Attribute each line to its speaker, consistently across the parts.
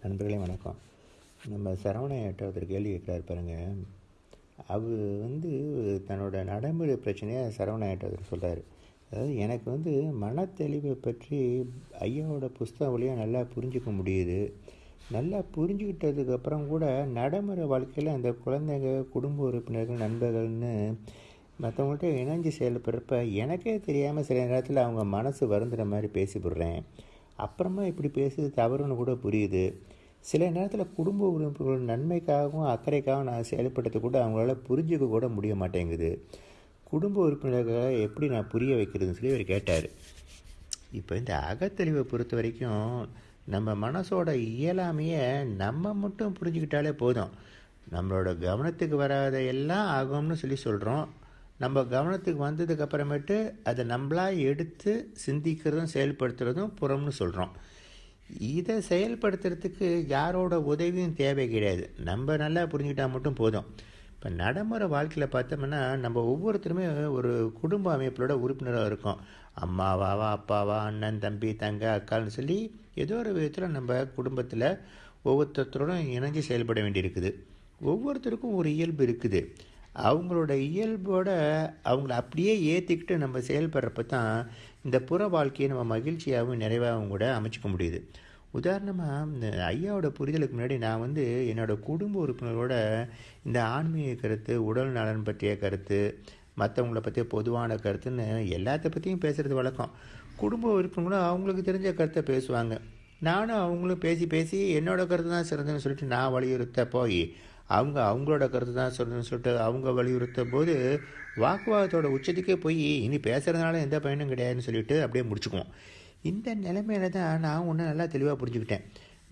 Speaker 1: நண்பர்களே வணக்கம். நம்ம சரவணையிட்ட ஒருத்தர் கேள்வி கேட்குறாரு பாருங்கள் அவர் வந்து தன்னோட நடைமுறை பிரச்சனையை சரவணையிட்ட ஒருத்தர் சொல்கிறார் அதாவது எனக்கு வந்து மனத்தெளிவை பற்றி ஐயாவோட புஸ்தகம் வழியாக நல்லா புரிஞ்சுக்க முடியுது. நல்லா புரிஞ்சுக்கிட்டதுக்கப்புறம் கூட நடைமுறை வாழ்க்கையில் அந்த குழந்தைங்க குடும்ப உறுப்பினர்கள் நண்பர்கள்னு மற்றவங்கள்ட்ட இணைஞ்சு செயல்படுறப்ப எனக்கே தெரியாமல் சில நேரத்தில் அவங்க மனசு வருந்துற மாதிரி பேசிவிடுறேன். அப்புறமா இப்படி பேசுறது தவறுன்னு கூட புரியுது. சில நேரத்தில் குடும்ப உறுப்பினர்கள் நன்மைக்காகவும் அக்கறைக்காகவும் நான் செயல்படுறது கூட அவங்களால புரிஞ்சுக்க கூட முடிய மாட்டேங்குது. குடும்ப உறுப்பினர்களை எப்படி நான் புரிய வைக்கிறதுன்னு சொல்லி அவர் கேட்டார். இப்போ இந்த அகத்தெளிவை பொறுத்த வரைக்கும் நம்ம மனசோட இயலாமையை நம்ம மட்டும் புரிஞ்சுக்கிட்டாலே போதும். நம்மளோட கவனத்துக்கு வராத எல்லாம் ஆகும்னு சொல்லி சொல்கிறோம் நம்ம கவனத்துக்கு வந்ததுக்கு அப்புறமேட்டு அதை நம்மளா எடுத்து சிந்திக்கிறதும் செயல்படுத்துறதும் புறம்னு சொல்கிறோம் இதை செயல்படுத்துறதுக்கு யாரோட உதவியும் தேவை கிடையாது. நம்ம நல்லா புரிஞ்சுக்கிட்டா மட்டும் போதும். இப்போ நடைமுறை வாழ்க்கையில் பார்த்தோம்னா நம்ம ஒவ்வொருத்தருமே ஒரு குடும்ப அமைப்பிலோட உறுப்பினராக இருக்கோம். அம்மாவாவா அப்பாவா அண்ணன் தம்பி தங்க அக்கான்னு சொல்லி ஏதோ ஒரு விதத்தில் நம்ம குடும்பத்தில் ஒவ்வொருத்தரோடும் இணைஞ்சு செயல்பட வேண்டியிருக்குது. ஒவ்வொருத்தருக்கும் ஒரு இயல்பு இருக்குது. அவங்களோட இயல்போட அவங்கள அப்படியே ஏற்றிக்கிட்டு நம்ம செயல்படுறப்ப தான் இந்த புற வாழ்க்கையை நம்ம மகிழ்ச்சியாகவும் நிறைவாகவும் கூட அமைச்சிக்க முடியுது. உதாரணமாக இந்த ஐயாவோட புரிதலுக்கு முன்னாடி நான் வந்து என்னோடய குடும்ப உறுப்பினரோட இந்த ஆன்மீக கருத்து உடல் நலன் பற்றிய கருத்து மற்றவங்கள பற்றிய பொதுவான கருத்துன்னு எல்லாத்த பற்றியும் பேசுகிறது வழக்கம். குடும்ப உறுப்பினர்களும் அவங்களுக்கு தெரிஞ்ச கருத்தை பேசுவாங்க. நானும் அவங்களும் பேசி பேசி என்னோடய கருத்து தான் சிறந்ததுன்னு சொல்லிட்டு நான் வலியுறுத்த போய் அவங்க அவங்களோட கருத்து தான் சொல்லணும்னு சொல்லிட்டு அவங்க வலியுறுத்த போது வாக்குவாதத்தோட உச்சத்துக்கே போய் இனி பேசுகிறதுனால எந்த பயனும் கிடையாதுன்னு சொல்லிட்டு அப்படியே முடிச்சுக்குவோம். இந்த நிலைமையில தான் நான் ஒன்று நல்லா தெளிவாக புரிஞ்சுக்கிட்டேன்.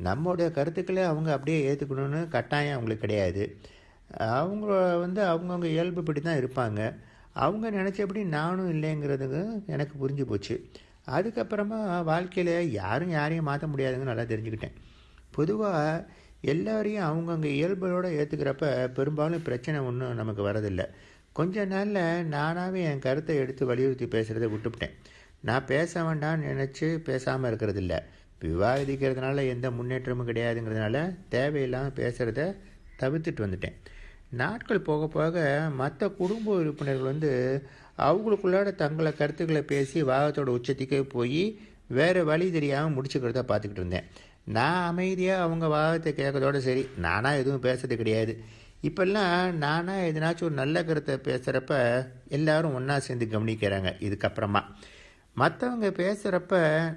Speaker 1: நம்மளுடைய கருத்துக்களை அவங்க அப்படியே ஏற்றுக்கணும்னு கட்டாயம் அவங்களுக்கு கிடையாது. அவங்க வந்து அவங்கவுங்க இயல்புப்படி தான் இருப்பாங்க. அவங்க நினச்சபடி நானும் இல்லைங்கிறதுக்கு எனக்கு புரிஞ்சு போச்சு. அதுக்கப்புறமா வாழ்க்கையில் யாரும் யாரையும் மாற்ற முடியாதுங்கன்னு நல்லா தெரிஞ்சுக்கிட்டேன். பொதுவாக எல்லாரையும் அவங்கவுங்க இயல்போடு ஏற்றுக்கிறப்ப பெரும்பாலும் பிரச்சனை ஒன்றும் நமக்கு வரதில்லை கொஞ்ச நாளில் நானாகவே என் கருத்தை எடுத்து வலியுறுத்தி பேசுகிறத விட்டுவிட்டேன் நான் பேச வேண்டாம்னு நினச்சி பேசாமல் இருக்கிறதில்ல. விவாதிக்கிறதுனால எந்த முன்னேற்றமும் கிடையாதுங்கிறதுனால தேவையில்லாமல் பேசுகிறத தவிர்த்துட்டு வந்துட்டேன். நாட்கள் போக போக மற்ற குடும்ப உறுப்பினர்கள் வந்து அவங்களுக்குள்ளாட தங்களை கருத்துக்களை பேசி வாகத்தோட உச்சத்துக்கே போய் வேறு வழி தெரியாமல் முடிச்சுக்கிறத பார்த்துக்கிட்டு இருந்தேன். நான் அமைதியாக அவங்க வாதத்தை கேட்கறதோட சரி. நானாக எதுவும் பேசுறது கிடையாது. இப்போல்லாம் நானாக எதனாச்சும் ஒரு நல்ல கருத்தை பேசுகிறப்ப எல்லாரும் ஒன்றா சேர்ந்து கவனிக்கிறாங்க. இதுக்கப்புறமா. மற்றவங்க பேசுகிறப்ப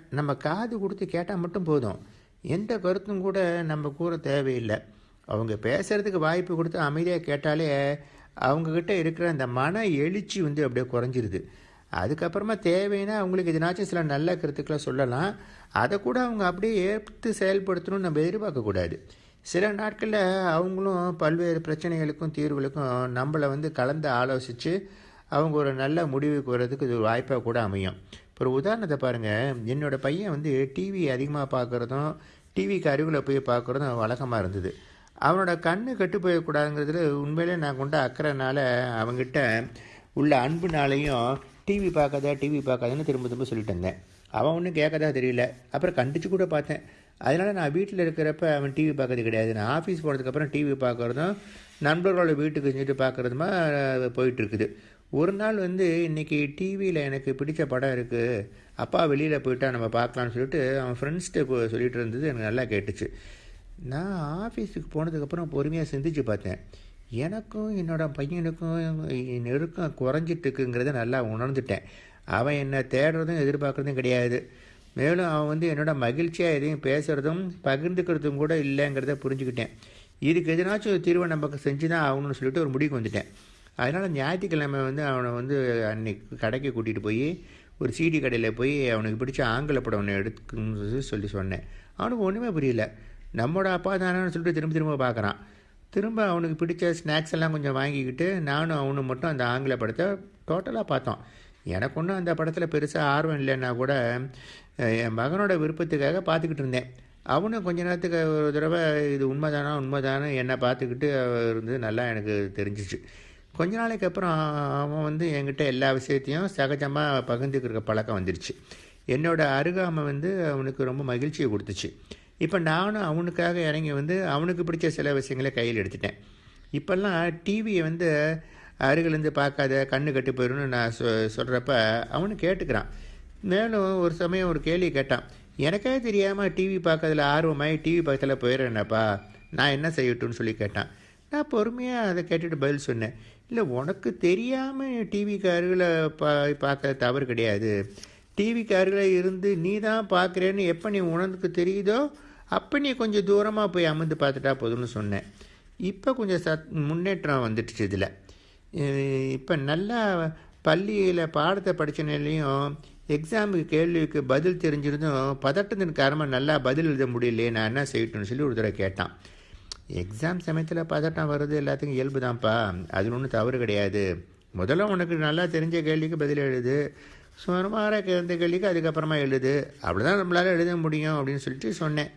Speaker 1: நம்ம காது கொடுத்து கேட்டால் மட்டும் போதும். எந்த கருத்தும் கூட நம்ம கூற தேவையில்லை. அவங்க பேசுகிறதுக்கு வாய்ப்பு கொடுத்து அமைதியாக கேட்டாலே அவங்கக்கிட்ட இருக்கிற அந்த மன எழுச்சி வந்து அப்படியே குறைஞ்சிருது. அதுக்கப்புறமா தேவைன்னா அவங்களுக்கு எதனாச்சும் சில நல்ல கருத்துக்களை சொல்லலாம். அதை கூட அவங்க அப்படியே ஏற்று செயல்படுத்தணும்னு நம்ம எதிர்பார்க்கக்கூடாது சில நாட்களில் அவங்களும் பல்வேறு பிரச்சனைகளுக்கும் தீர்வுகளுக்கும் நம்மளை வந்து கலந்து ஆலோசித்து அவங்க ஒரு நல்ல முடிவுக்கு வர்றதுக்கு இது ஒரு வாய்ப்பாக கூட அமையும். இப்போ ஒரு உதாரணத்தை பாருங்கள் என்னோடய பையன் வந்து டிவி அதிகமாக பார்க்குறதும் டிவிக்கு அருகில் போய் பார்க்குறதும் வழக்கமாக இருந்தது. அவனோட கண்ணு கெட்டு போயக்கூடாதுங்கிறதுல உண்மையிலே நான் கொண்ட அக்கறைனால அவங்ககிட்ட உள்ள அன்புனாலையும் டிவி பார்க்காத டிவி பார்க்காதன்னு திரும்ப திரும்ப சொல்லிட்டு இருந்தேன். அவன் ஒன்றும் கேட்கதா தெரியல. அப்புறம் கண்டிச்சு கூட பார்த்தேன். அதனால் நான் வீட்டில் இருக்கிறப்ப அவன் டிவி பார்க்கறது கிடையாது. நான் ஆஃபீஸ் போனதுக்கப்புறம் டிவி பார்க்குறதும் நண்பர்களோட வீட்டுக்கு செஞ்சுட்டு பார்க்குறதுமா போயிட்டுருக்குது ஒரு நாள் வந்து இன்றைக்கி டிவியில் எனக்கு பிடிச்ச படம் இருக்குது அப்பா வெளியில் போயிட்டா நம்ம பார்க்கலான்னு சொல்லிட்டு அவன் ஃப்ரெண்ட்ஸ்கிட்ட சொல்லிட்டு இருந்தது எனக்கு நல்லா கேட்டுச்சு. நான் ஆஃபீஸுக்கு போனதுக்கப்புறம் பொறுமையாக சிந்திச்சு பார்த்தேன். எனக்கும் என்னோடய பையனுக்கும் நெருக்கம் குறைஞ்சிட்டுருக்குங்கிறத நல்லா உணர்ந்துட்டேன். அவன் என்னை தேடுறதும் எதிர்பார்க்குறதும் கிடையாது. மேலும் அவன் வந்து என்னோட மகிழ்ச்சியாக எதையும் பேசுகிறதும் பகிர்ந்துக்கிறதும் கூட இல்லைங்கிறத புரிஞ்சுக்கிட்டேன். இதுக்கு எதனாச்சும் தீர்வை நமக்கு செஞ்சு தான் ஆகணும்னு சொல்லிட்டு ஒரு முடிவுக்கு வந்துட்டேன். அதனால் ஞாயிற்றுக்கிழமை வந்து அவனை வந்து அன்னைக்கு கடைக்கு கூட்டிகிட்டு போய் ஒரு சீடி கடையில் போய் அவனுக்கு பிடிச்ச ஆங்கில படம் ஒன்று எடுக்கணும்னு சொல்லி சொன்னேன். அவனுக்கு ஒன்றுமே புரியல. நம்மளோட அப்பா தானேன்னு சொல்லிட்டு திரும்ப திரும்ப பார்க்குறான். திரும்ப அவனுக்கு பிடிச்ச ஸ்நாக்ஸ் எல்லாம் கொஞ்சம் வாங்கிக்கிட்டு நானும் அவனும் மட்டும் அந்த ஆங்கில படத்தை டோட்டலாக பார்த்தோம். எனக்கு ஒன்றும் அந்த படத்தில் பெருசாக ஆர்வம் இல்லைன்னா கூட என் மகனோட விருப்பத்துக்காக பார்த்துக்கிட்டு இருந்தேன். அவனும் கொஞ்ச நேரத்துக்கு ஒரு தடவை இது உண்மைதானா உண்மைதானே என்னை பார்த்துக்கிட்டு இருந்து நல்லா எனக்கு தெரிஞ்சிச்சு. கொஞ்ச நாளைக்கு அப்புறம் அவன் வந்து என்கிட்ட எல்லா விஷயத்தையும் சகஜமாக பகிர்ந்துக்கிற பழக்கம் வந்துருச்சு. என்னோடய அருகாமை வந்து அவனுக்கு ரொம்ப மகிழ்ச்சியை கொடுத்துச்சு. இப்போ நானும் அவனுக்காக இறங்கி வந்து அவனுக்கு பிடிச்ச சில விஷயங்களை கையில் எடுத்துட்டேன். இப்போல்லாம் டிவியை வந்து அருகிலேருந்து பார்க்காத கண்ணு கட்டு போயிடும்னு நான் சொ சொல்கிறப்ப அவனு கேட்டுக்கிறான். மேலும் ஒரு சமயம் ஒரு கேள்வி கேட்டான். எனக்கே தெரியாமல் டிவி பார்க்கறதுல ஆர்வமாகி டிவி பக்கத்தில் போயிடுறேனப்பா. நான் என்ன செய்யட்டும்னு சொல்லி கேட்டான். நான் பொறுமையாக அதை கேட்டுட்டு பதில் சொன்னேன். இல்லை உனக்கு தெரியாமல் டிவிக்கு அருகில் பா பார்க்க தவறு கிடையாது. டிவிக்கு அருகில் இருந்து நீ தான் பார்க்குறேன்னு எப்போ நீ உனக்கு தெரியுதோ அப்போ நீ கொஞ்சம் தூரமாக போய் அமர்ந்து பார்த்துட்டா போதும்னு சொன்னேன். இப்போ கொஞ்சம் சத் முன்னேற்றம் வந்துடுச்சு இதில். இப்போ நல்லா பள்ளியில் பாடத்தை படித்தனாலையும் எக்ஸாமுக்கு கேள்விக்கு பதில் தெரிஞ்சிருந்தும் பதட்டத்தின் காரணமாக நல்லா பதில் எழுத முடியலையே நான் என்ன செய்யட்டும்னு சொல்லி ஒரு தடவை கேட்டான். எக்ஸாம் சமயத்தில் பதட்டம் வர்றது எல்லாத்துக்கும் இயல்பு தான்ப்பா. அதில் ஒன்றும் தவறு கிடையாது. முதல்ல உனக்கு நல்லா தெரிஞ்ச கேள்விக்கு பதில் எழுது. சுமாராக இருந்த கேள்விக்கு அதுக்கப்புறமா எழுது. அப்படிதான் நம்மளால் எழுத முடியும் அப்படின்னு சொல்லிட்டு சொன்னேன்.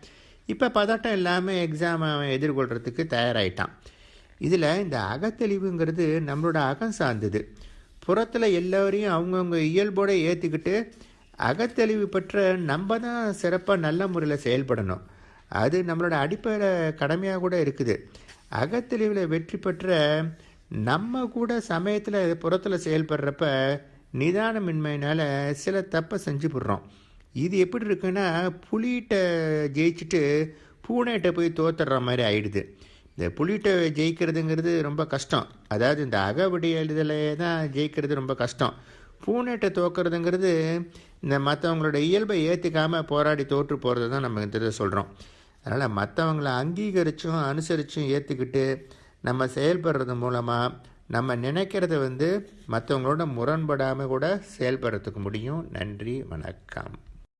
Speaker 1: இப்போ பதட்டம் இல்லாமல் எக்ஸாமை அவன் எதிர்கொள்கிறதுக்கு தயாராகிட்டான் இதில் இந்த அகத்தெளிவுங்கிறது நம்மளோட அகம் சார்ந்தது. புறத்தில் எல்லோரையும் அவங்கவுங்க இயல்போடு ஏற்றுக்கிட்டு அகத்தெளிவு பெற்ற நம்ம தான் சிறப்பாக நல்ல முறையில் செயல்படணும். அது நம்மளோட அடிப்படை கடமையாக கூட இருக்குது. அகத்தெளிவில் வெற்றி பெற்ற நம்ம கூட சமயத்தில் புறத்தில் செயல்படுறப்ப நிதானமின்மையினால் சில தப்பை செஞ்சு போடுறோம். இது எப்படி இருக்குன்னா புலிகிட்ட ஜெயிச்சுட்டு பூனைகிட்ட போய் தோத்துடுற மாதிரி ஆயிடுது. இந்த புலிகிட்ட ஜெயிக்கிறதுங்கிறது ரொம்ப கஷ்டம். அதாவது இந்த அகவிடி எழுதலை தான் ஜெயிக்கிறது ரொம்ப கஷ்டம். பூனைகிட்ட தோக்கிறதுங்கிறது இந்த மற்றவங்களோட இயல்பை ஏற்றுக்காமல் போராடி தோற்று போகிறது தான் நம்ம இந்த சொல்கிறோம் அதனால் மற்றவங்கள அங்கீகரித்தும் அனுசரித்தும் ஏற்றுக்கிட்டு நம்ம செயல்படுறது மூலமாக நம்ம நினைக்கிறத வந்து மற்றவங்களோட முரண்படாமல் கூட செயல்படுறதுக்கு முடியும். நன்றி வணக்கம்.